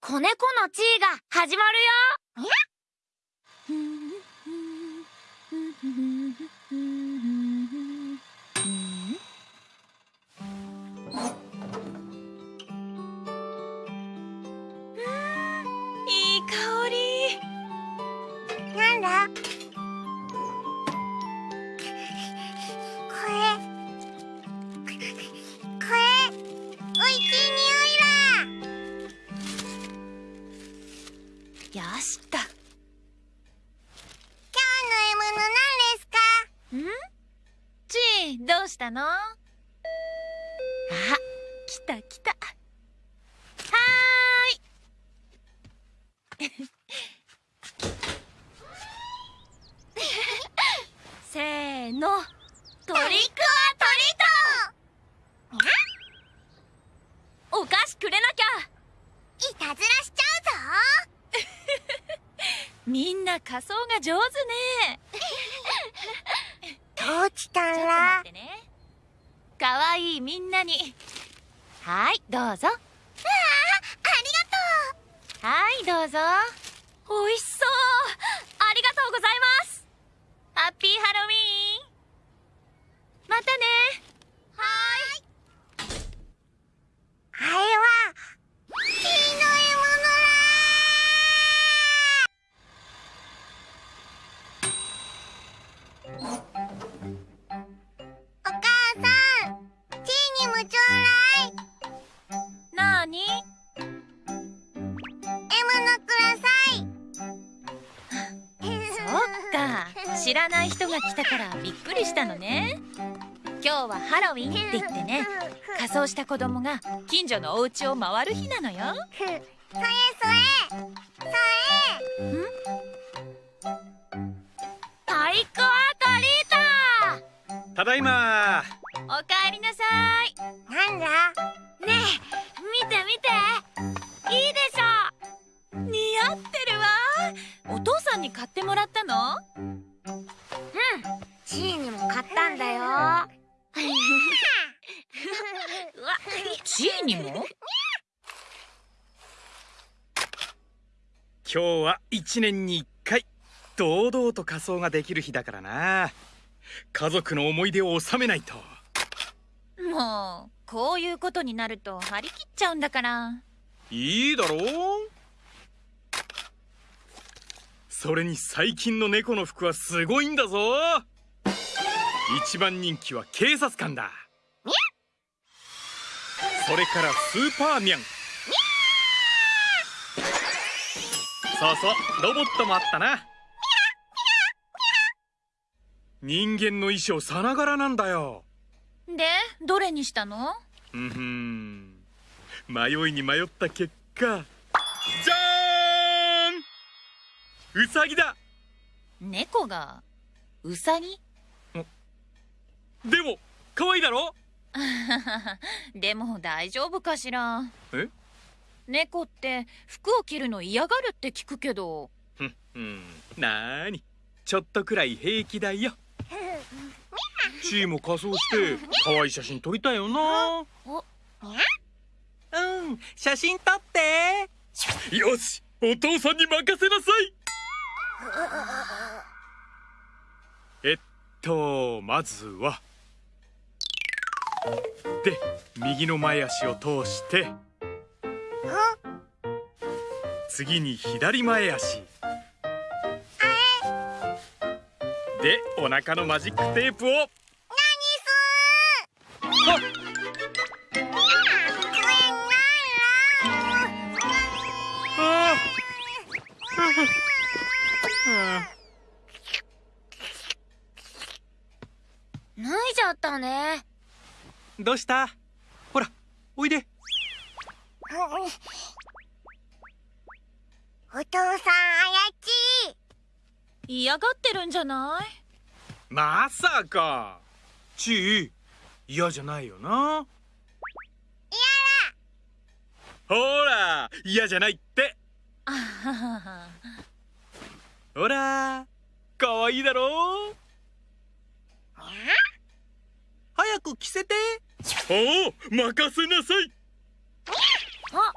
子猫の地位が始まるよ。ちーどうしたの？あ来た来た。はーい。せーの。トリックはトリート。お菓子くれなきゃ。いたずらしちゃ みんな仮装が上手ね。うぞどうしたちょっと待らってねかわいいみんなに。はいどうぞ。ありはいどうぞ。おいし知らない人が来たからびっくりしたのね。今日はハロウィンって言ってね仮装した子供が近所のお家を回る日なのよ。チーにも買ったんだよ。うわチーにも？今日は一年に一回堂々と仮装ができる日だからな。家族の思い出を収めないと。もうこういうことになると張り切っちゃうんだから。いいだろう。それに最近の猫の服はすごいんだぞ一番人気は警察官だ。それからスーパーミャン。そうそうロボットもあったな。人間の衣装さながらなんだよ。でどれにしたの？うんふん迷いに迷った結果。じゃーんウサギだ！猫が？ウサギでも可愛いだろ？でも大丈夫かしら？え？猫って服を着るの嫌がるって聞くけど。ふんなーに？ちょっとくらい平気だよ。チーも仮装して可愛い写真撮りたいよな。うん写真撮ってよしお父さんに任せなさいとまずは。で右の前足を通して。次に左前足。でお腹のマジックテープを。ああ脱いじゃったね。どうした？ほらおいで。お父さんあやち嫌がってるんじゃない？まさか。ちー嫌じゃないよな。ほら嫌じゃないって。あははは。ほらかわいいだろ？早く着せて。お任せなさい。あ。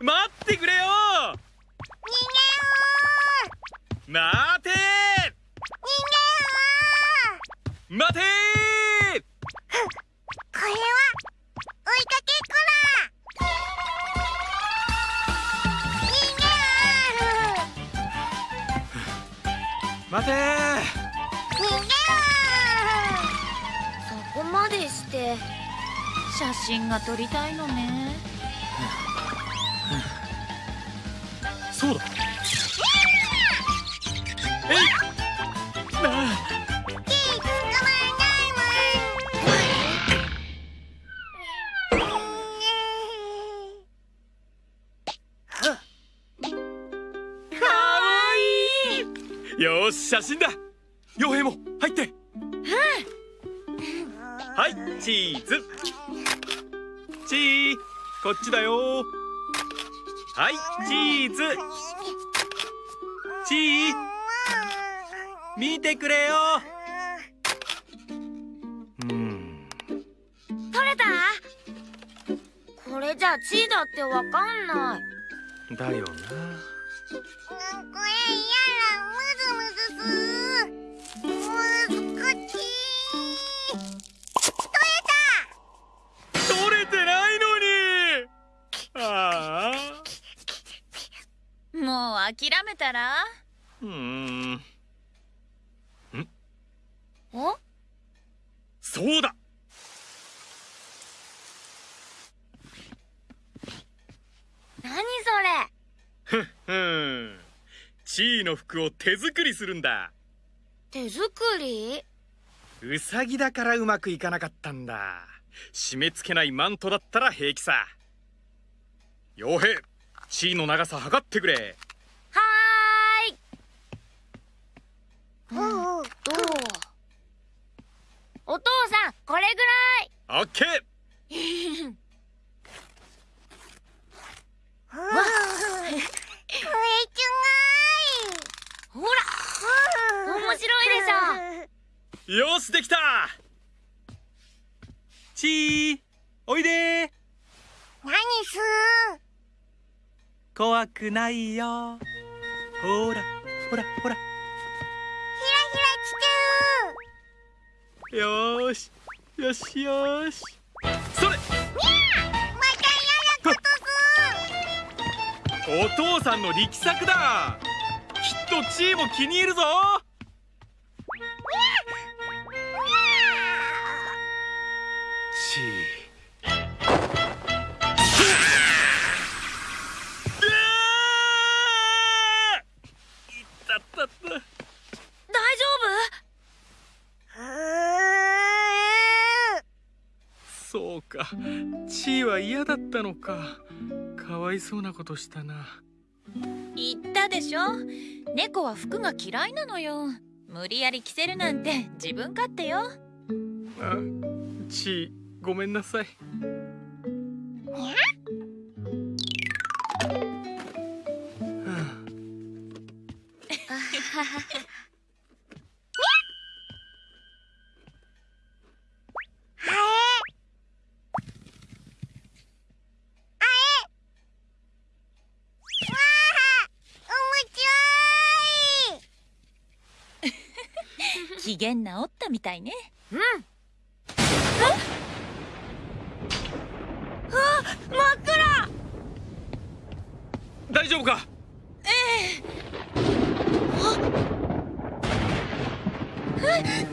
待ってくれよ。逃げよ待て。写真が撮りたいのね。そうだ。えい。あろキー。捕まらないもんかわいい。よーし写真だ。傭兵も入って。はいチーズチー。こっちだよ。はいチーズ。チー。見てくれよ。うん。取れた？これじゃチーだってわかんない。だよな。これめたら？うーん。お？そうだ。何それ？ふん。チーの服を手作りするんだ。手作り？ウサギだからうまくいかなかったんだ。締め付けないマントだったら平気さ。傭兵チーの長さ測ってくれはーいうんうんどうお父さんこれぐらいオッケーこれすほらごい面白いでしょ。よしできた!チーおいで何す怖くないよ。ほらほらほら。ひらひらよーしよしよーし。それ。お父さんの力作だ。きっとチーも気に入るぞかチーは嫌だったのか。かわいそうなことしたな。言ったでしょ？猫は服が嫌いなのよ。無理やり着せるなんて自分勝手よ。あチーごめんなさい。はあ 夫あえあえわあ面白い機嫌直ったみたいね。うん。大丈夫か？何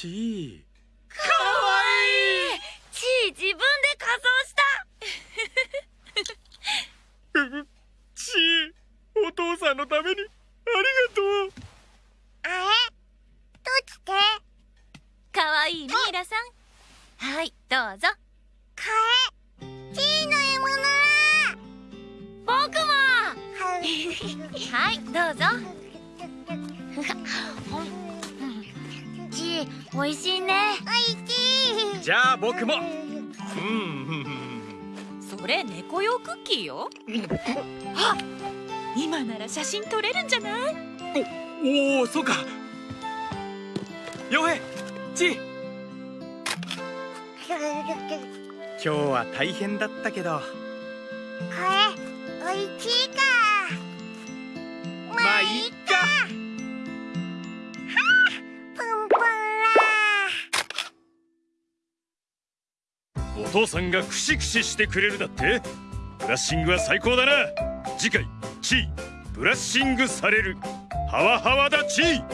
チーかわいい。チー自分で仮装した。うチーお父さんのために。ありがとう。あえどうして？かわいいミイラさん。はいどうぞ。かえ。チーの獲物だ。僕も。はい どうぞー美味しいね。おいしい。じゃあ僕も。うん。うんうんそれ猫用クッキーよ。あ今なら写真撮れるんじゃない？おおそうか。傭兵チー今日は大変だったけど。これおいしいか。まあいっか父さんがクシクシしてくれるだって。ブラッシングは最高だな。次回チーブラッシングされる。ハワハワだチー。